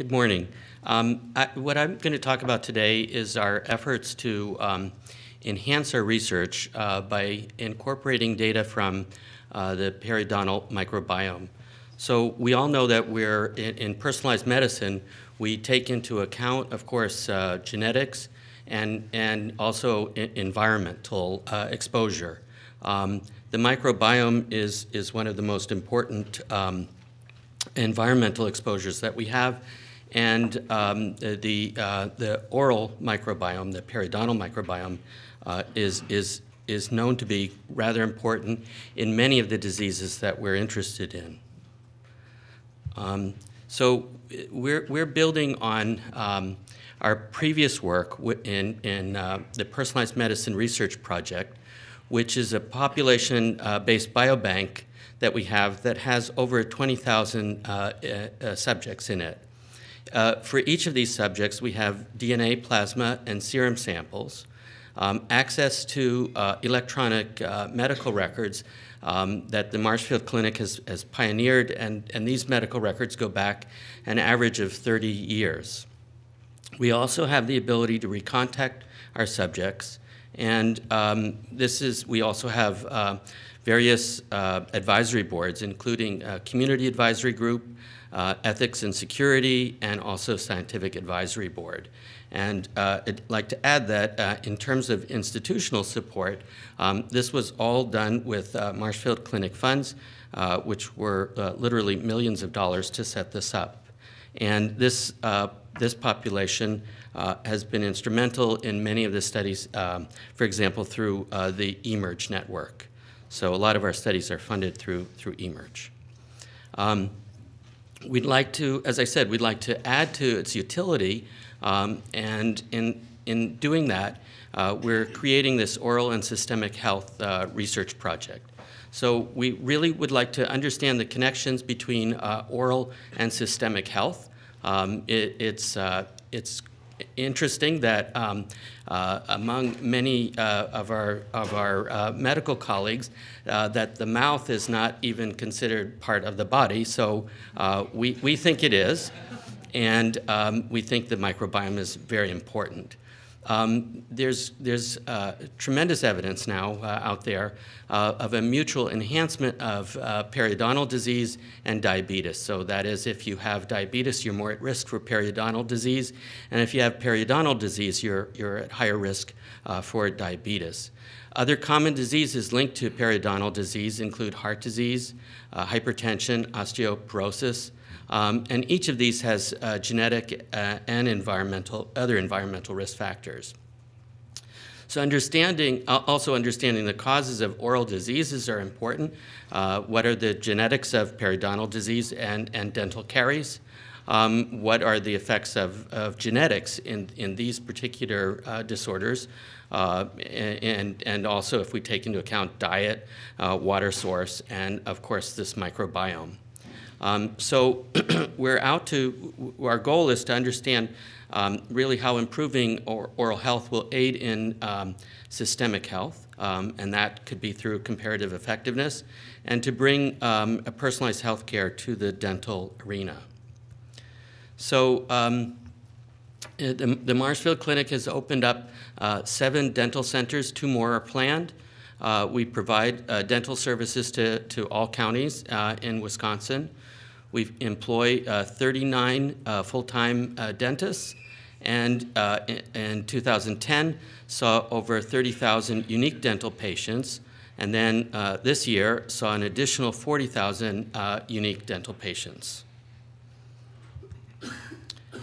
Good morning. Um, I, what I'm going to talk about today is our efforts to um, enhance our research uh, by incorporating data from uh, the periodontal microbiome. So we all know that we're in, in personalized medicine, we take into account, of course, uh, genetics and, and also environmental uh, exposure. Um, the microbiome is, is one of the most important um, environmental exposures that we have. And um, the, uh, the oral microbiome, the periodontal microbiome, uh, is, is, is known to be rather important in many of the diseases that we're interested in. Um, so we're, we're building on um, our previous work in, in uh, the Personalized Medicine Research Project, which is a population-based uh, biobank that we have that has over 20,000 uh, uh, subjects in it. Uh, for each of these subjects, we have DNA, plasma, and serum samples, um, access to uh, electronic uh, medical records um, that the Marshfield Clinic has, has pioneered, and, and these medical records go back an average of 30 years. We also have the ability to recontact our subjects, and um, this is, we also have uh, various uh, advisory boards, including a community advisory group, uh, ethics and security, and also scientific advisory board. And uh, I'd like to add that uh, in terms of institutional support, um, this was all done with uh, Marshfield Clinic funds, uh, which were uh, literally millions of dollars to set this up. And this, this population has been instrumental in many of the studies, um, for example, through the eMERGE network. So a lot of our studies are funded through, through eMERGE. Um, we'd like to, as I said, we'd like to add to its utility, um, and in, in doing that, uh, we're creating this oral and systemic health uh, research project. So we really would like to understand the connections between uh, oral and systemic health. Um, it, it's, uh, it's interesting that um, uh, among many uh, of our, of our uh, medical colleagues uh, that the mouth is not even considered part of the body. So uh, we, we think it is, and um, we think the microbiome is very important. Um, there's there's uh, tremendous evidence now uh, out there uh, of a mutual enhancement of uh, periodontal disease and diabetes. So that is, if you have diabetes, you're more at risk for periodontal disease, and if you have periodontal disease, you're you're at higher risk uh, for diabetes. Other common diseases linked to periodontal disease include heart disease, uh, hypertension, osteoporosis, um, and each of these has uh, genetic uh, and environmental, other environmental risk factors. So understanding, also understanding the causes of oral diseases are important. Uh, what are the genetics of periodontal disease and, and dental caries? Um, what are the effects of, of genetics in, in these particular uh, disorders? Uh, and, and also if we take into account diet, uh, water source, and of course this microbiome. Um, so we're out to, our goal is to understand um, really how improving or, oral health will aid in um, systemic health, um, and that could be through comparative effectiveness, and to bring um, a personalized health care to the dental arena. So um, the, the Marshfield Clinic has opened up uh, seven dental centers, two more are planned. Uh, we provide uh, dental services to, to all counties uh, in Wisconsin. We employ uh, 39 uh, full-time uh, dentists, and in, in 2010 saw over 30,000 unique dental patients, and then this year saw an additional 40,000 uh, unique dental patients.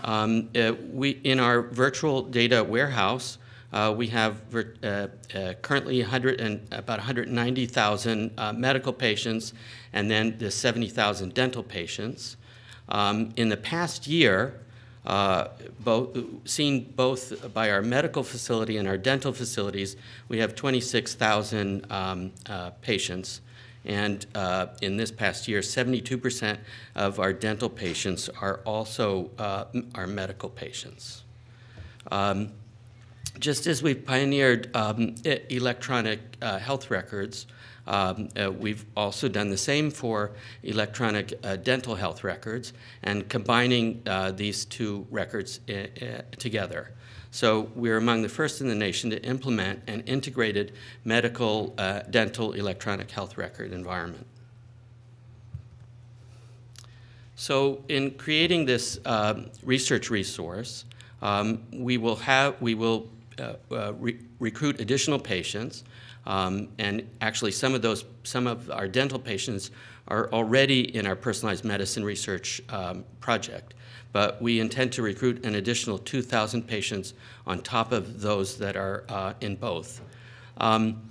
Um, we, in our virtual data warehouse, uh, we have uh, uh, currently 100 and about 190,000 uh, medical patients and then the 70,000 dental patients. Um, in the past year, uh, both, seen both by our medical facility and our dental facilities, we have 26,000 um, uh, patients. And in this past year, 72% of our dental patients are also our medical patients. Um, just as we've pioneered um, electronic uh, health records, Um, uh, we've also done the same for electronic uh, dental health records and combining uh, these two records uh, uh, together. So we're among the first in the nation to implement an integrated medical dental electronic health record environment. So in creating this research resource, um, we will have we will re recruit additional patients, um, and actually some of those some of our dental patients are already in our personalized medicine research um, project. But we intend to recruit an additional 2,000 patients on top of those that are uh, in both. Um,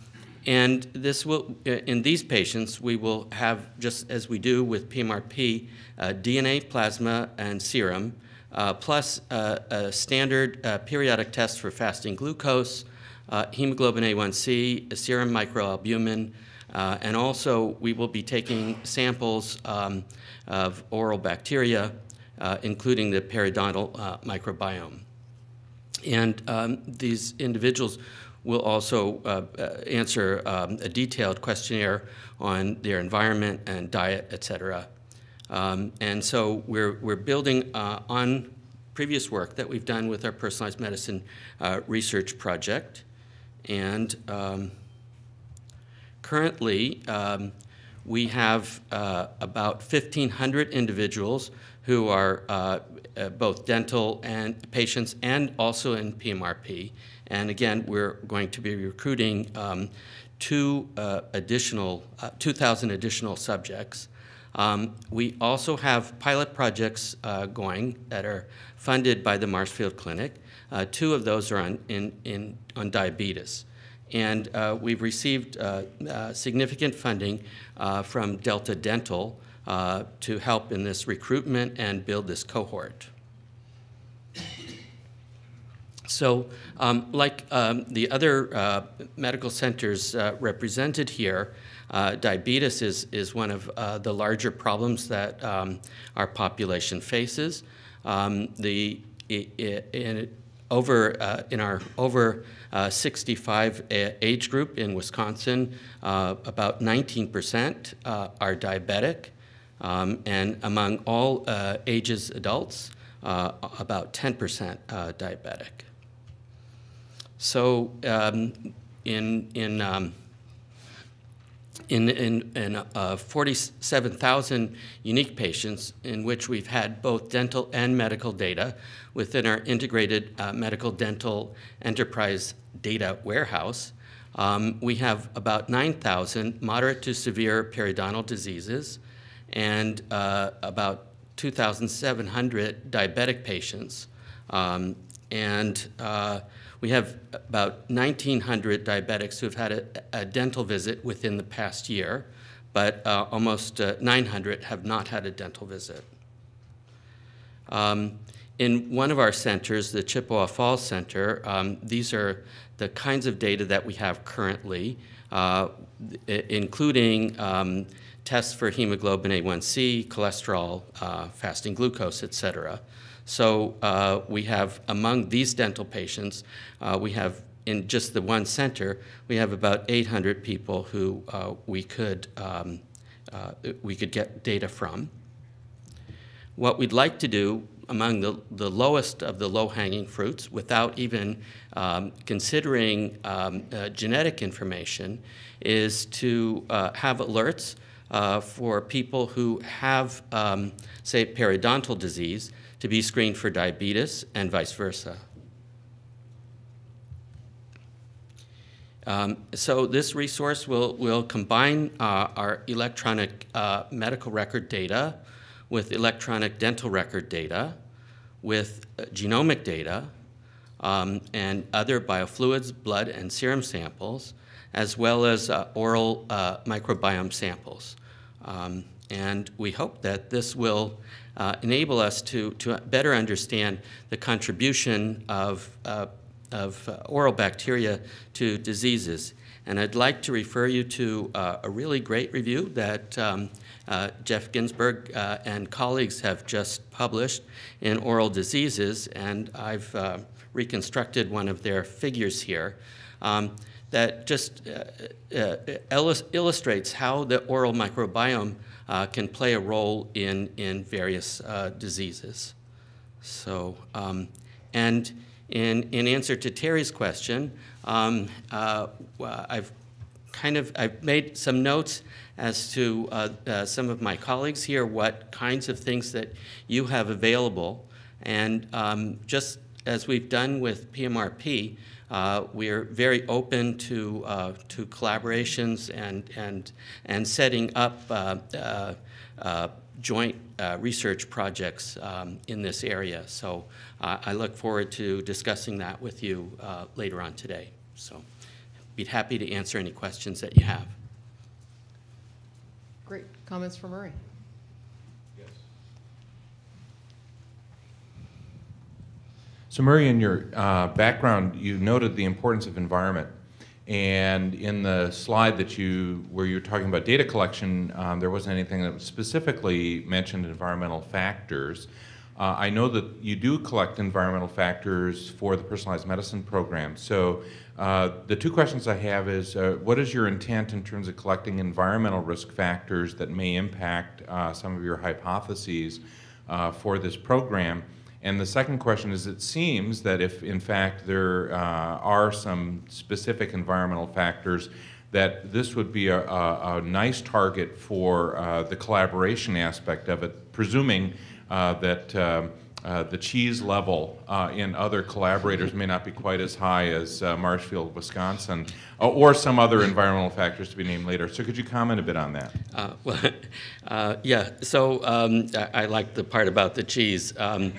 and this will, in these patients, we will have, just as we do with PMRP, uh, DNA, plasma, and serum, uh, plus uh, a standard uh, periodic test for fasting glucose, uh, hemoglobin A1C, a serum microalbumin, and also we will be taking samples um, of oral bacteria, including the periodontal microbiome. And um, these individuals will also uh, answer um, a detailed questionnaire on their environment and diet, et cetera. Um, and so we're, we're building uh, on previous work that we've done with our personalized medicine uh, research project. And um, currently, um, we have uh, about 1,500 individuals who are uh, uh, both dental and patients and also in PMRP. And again, we're going to be recruiting um, two uh, additional, uh, 2,000 additional subjects. Um, we also have pilot projects uh, going that are funded by the Marshfield Clinic. Uh, two of those are on, in, in, on diabetes. And uh, we've received uh, significant funding from Delta Dental to help in this recruitment and build this cohort. So um, like um, the other uh, medical centers uh, represented here, uh, diabetes is, is one of uh, the larger problems that um, our population faces. Um, the, in, over, uh, in our over uh, 65 age group in Wisconsin, about 19% are diabetic. Um, and among all ages adults, about 10% diabetic. So um, in, in, um, in, in, in uh, 47,000 unique patients in which we've had both dental and medical data within our integrated uh, medical dental enterprise data warehouse, um, we have about 9,000 moderate to severe periodontal diseases and uh, about 2,700 diabetic patients. Um, and uh, we have about 1,900 diabetics who have had a, a dental visit within the past year, but uh, almost uh, 900 have not had a dental visit. Um, in one of our centers, the Chippewa Falls Center, um, these are the kinds of data that we have currently, uh, including um, tests for hemoglobin A1C, cholesterol, uh, fasting glucose, et cetera. So uh, we have, among these dental patients, uh, we have in just the one center, we have about 800 people who uh, we could um, uh, we could get data from. What we'd like to do among the, the lowest of the low-hanging fruits, without even um, considering um, uh, genetic information, is to uh, have alerts uh, for people who have, um, say, periodontal disease to be screened for diabetes and vice versa. Um, so this resource will, will combine uh, our electronic uh, medical record data with electronic dental record data, with uh, genomic data, um, and other biofluids, blood and serum samples, as well as uh, oral uh, microbiome samples. Um, and we hope that this will uh, enable us to, to better understand the contribution of, uh, of uh, oral bacteria to diseases. And I'd like to refer you to uh, a really great review that um, uh, Jeff Ginsburg uh, and colleagues have just published in Oral Diseases, and I've reconstructed one of their figures here. Um, that just uh, uh, illustrates how the oral microbiome uh, can play a role in, in various uh, diseases. So, um, and in, in answer to Terry's question, um, uh, I've kind of, I've made some notes as to uh, uh, some of my colleagues here, what kinds of things that you have available. And um, just as we've done with PMRP, uh, we're very open to, uh, to collaborations and, and, and setting up uh, uh, uh, joint uh, research projects um, in this area. So I look forward to discussing that with you later on today. So be happy to answer any questions that you have. Great. Comments from Murray? So Murray, in your uh, background, you noted the importance of environment. And in the slide that you, where you were talking about data collection, um, there wasn't anything that specifically mentioned environmental factors. Uh, I know that you do collect environmental factors for the personalized medicine program. So uh, the two questions I have is, uh, what is your intent in terms of collecting environmental risk factors that may impact uh, some of your hypotheses uh, for this program? And the second question is, it seems that if in fact there uh, are some specific environmental factors, that this would be a, a, a nice target for uh, the collaboration aspect of it, presuming uh, that um, uh, the cheese level uh, in other collaborators may not be quite as high as uh, Marshfield, Wisconsin, uh, or some other environmental factors to be named later. So could you comment a bit on that? Uh, well, yeah, so um, I, I like the part about the cheese. Um,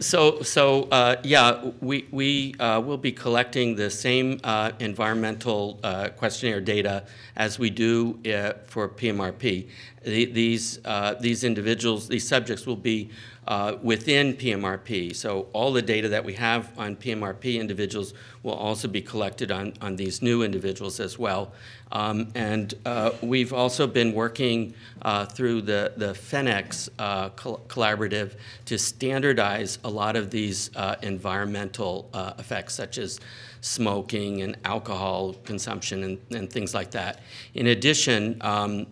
so, so yeah, we, we will be collecting the same environmental questionnaire data as we do for PMRP. The, these, these individuals, these subjects will be uh, within PMRP. So all the data that we have on PMRP individuals will also be collected on, on these new individuals as well. Um, and uh, we've also been working uh, through the, the PhenX uh, col collaborative to standardize a lot of these uh, environmental uh, effects, such as smoking and alcohol consumption and, and things like that. In addition, um,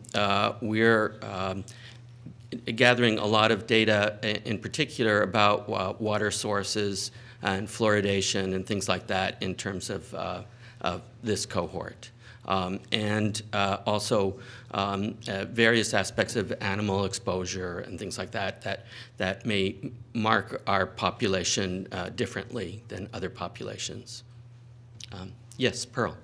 we're um, gathering a lot of data in particular about uh, water sources and fluoridation and things like that in terms of, uh, of this cohort. Um, and uh, also um, uh, various aspects of animal exposure and things like that that, that may mark our population uh, differently than other populations. Um, yes, Pearl.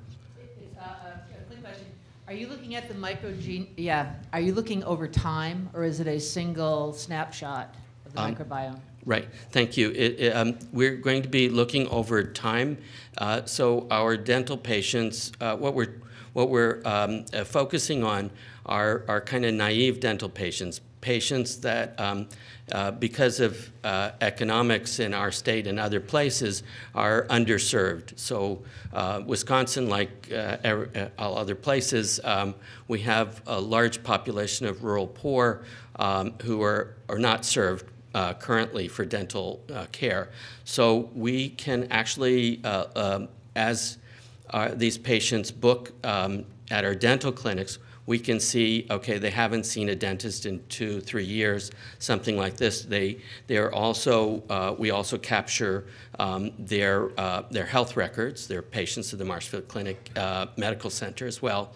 Uh, uh, a quick question. Are you looking at the microgene, yeah, are you looking over time, or is it a single snapshot of the Um, microbiome? Right, thank you. It, it, um, we're going to be looking over time. Uh, so our dental patients, uh, what we're what we're um, uh, focusing on are are kind of naive dental patients, patients that. Um, uh, because of uh, economics in our state and other places, are underserved. So, uh, Wisconsin, like uh, uh, all other places, um, we have a large population of rural poor um, who are, are not served uh, currently for dental care. So we can actually, um, as these patients book um, at our dental clinics, we can see, okay, they haven't seen a dentist in two, three years, something like this. They, they're also, uh, we also capture um, their, uh, their health records. They're patients of the Marshfield Clinic uh, Medical Center as well.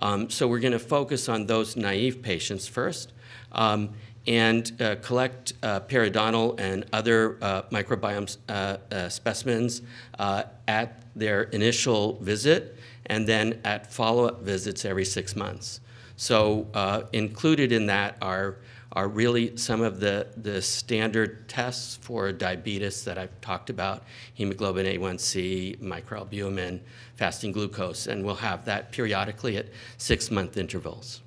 Um, so we're going to focus on those naive patients first. Um, and uh, collect uh, periodontal and other uh, microbiome uh, uh, specimens uh, at their initial visit and then at follow-up visits every six months. So included in that are, are really some of the, the standard tests for diabetes that I've talked about, hemoglobin A1C, microalbumin, fasting glucose, and we'll have that periodically at six-month intervals.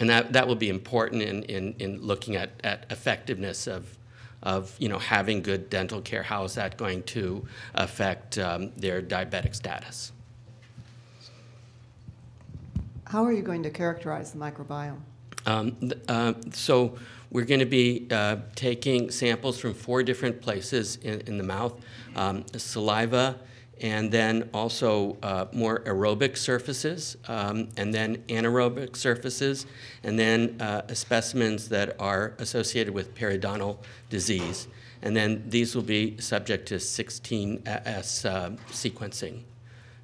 And that, that will be important in, in, in looking at, at effectiveness of, of you know, having good dental care. How is that going to affect um, their diabetic status? How are you going to characterize the microbiome? Um, uh, so we're going to be uh, taking samples from four different places in, in the mouth, um, saliva and then also uh, more aerobic surfaces, um, and then anaerobic surfaces, and then uh, specimens that are associated with periodontal disease. And then these will be subject to 16S uh, sequencing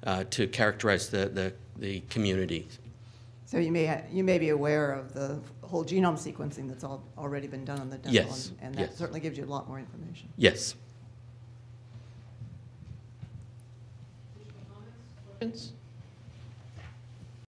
uh, to characterize the, the, the community. So you may, you may be aware of the whole genome sequencing that's al- already been done on the dental. Yes, and- And that yes. certainly gives you a lot more information. Yes. Questions?